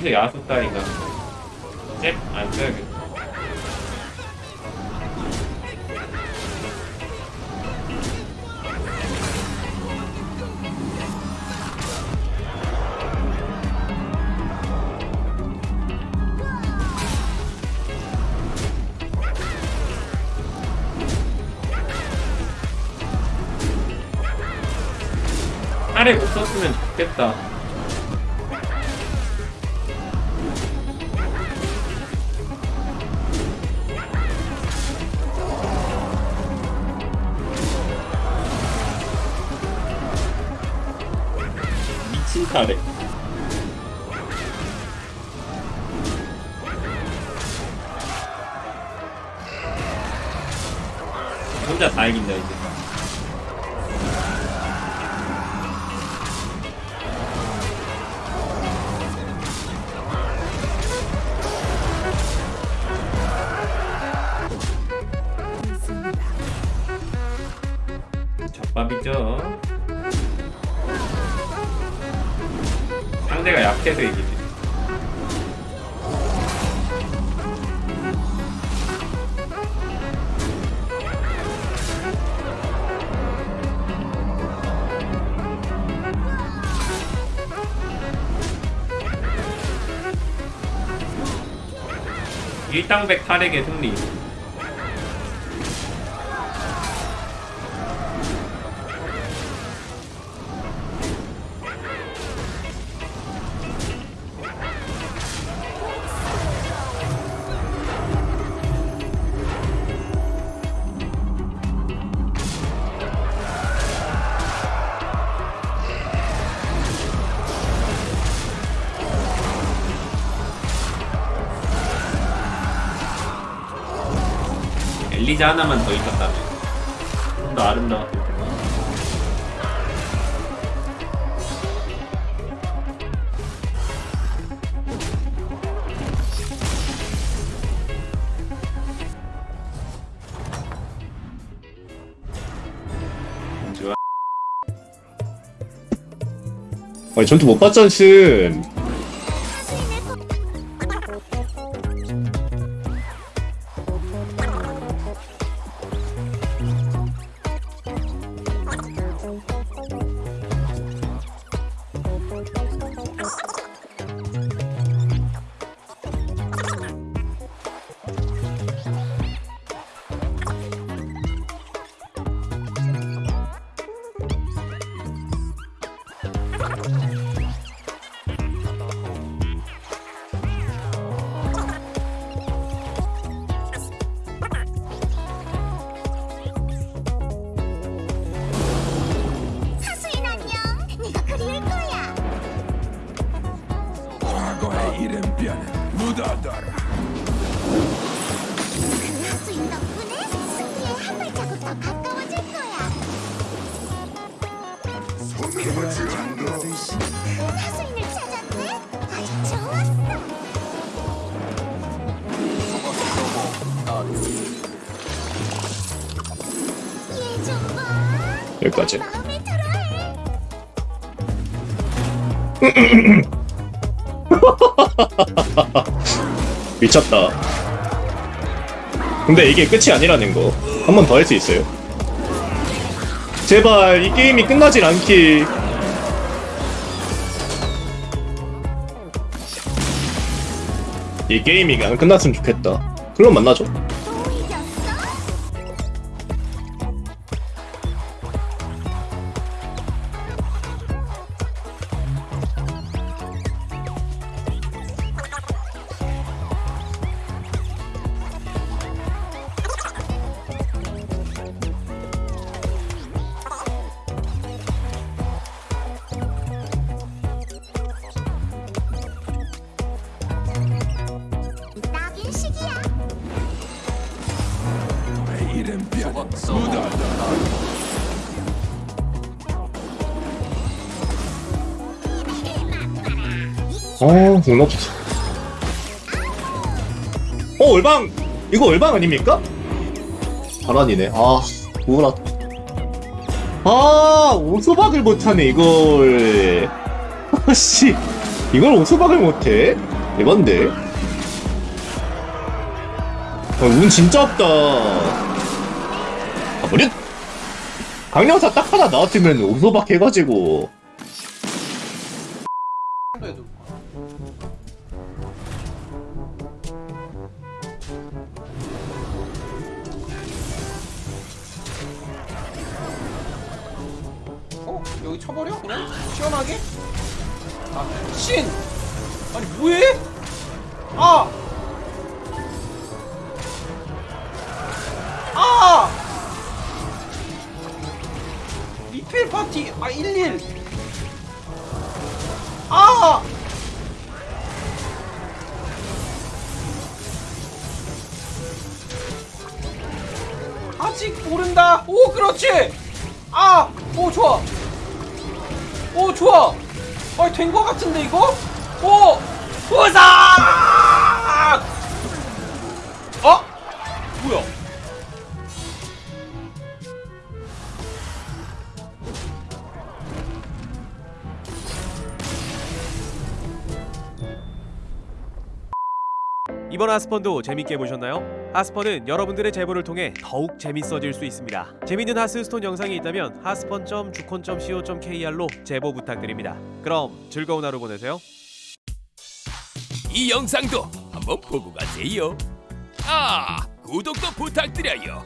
레이저 야수 따위가? 잽안 써야겠다. 아래 못 썼으면 좋겠다 미친 타래. 혼자 다 이긴다 이제. 젖밥이죠 상대가 약해서 이기지. 일당백 탈핵의 승리 엘리자 하나만 더 있었다면. 좀 더 아름다웠을 텐데. 아니 전투 못 봤잖아 덕분에 승리에 한 발자국 더 가까워질 거야. 그 하수인을 찾았네. 아주 좋았어. 얘좀 봐. 여기까지. 미쳤다 근데 이게 끝이 아니라는 거. 한 번 더 할 수 있어요. 제발 이 게임이 끝나질 않기. 이 게임이 안 끝났으면 좋겠다. 그럼 만나죠 내 이름뼈는 묻어둬라 어, 공 없어. 어, 얼방! 이거 얼방 아닙니까? 바란이네. 아, 우울하. 아, 오소박을 못하네, 이걸. 아씨, 이걸 오소박을 못해? 이건데? 아, 운 진짜 없다. 가버려! 강력사 딱 하나 나왔으면 오소박 해가지고. 어? 여기 쳐버려? 그냥? 시원하게? 아, 신! 아니, 뭐해? 아! 아! 리필 파티, 아, 11! 아! 아직 모른다. 오, 그렇지. 아, 오 좋아. 오 좋아. 아, 된 거 같은데 이거? 오, 우상. 어? 뭐야? 이번 하스펀도 재밌게 보셨나요? 하스펀은 여러분들의 제보를 통해 더욱 재밌어질 수 있습니다. 재밌는 하스스톤 영상이 있다면 하스펀.주콘.co.kr로 제보 부탁드립니다. 그럼 즐거운 하루 보내세요. 이 영상도 한번 보고 가세요. 아, 구독도 부탁드려요.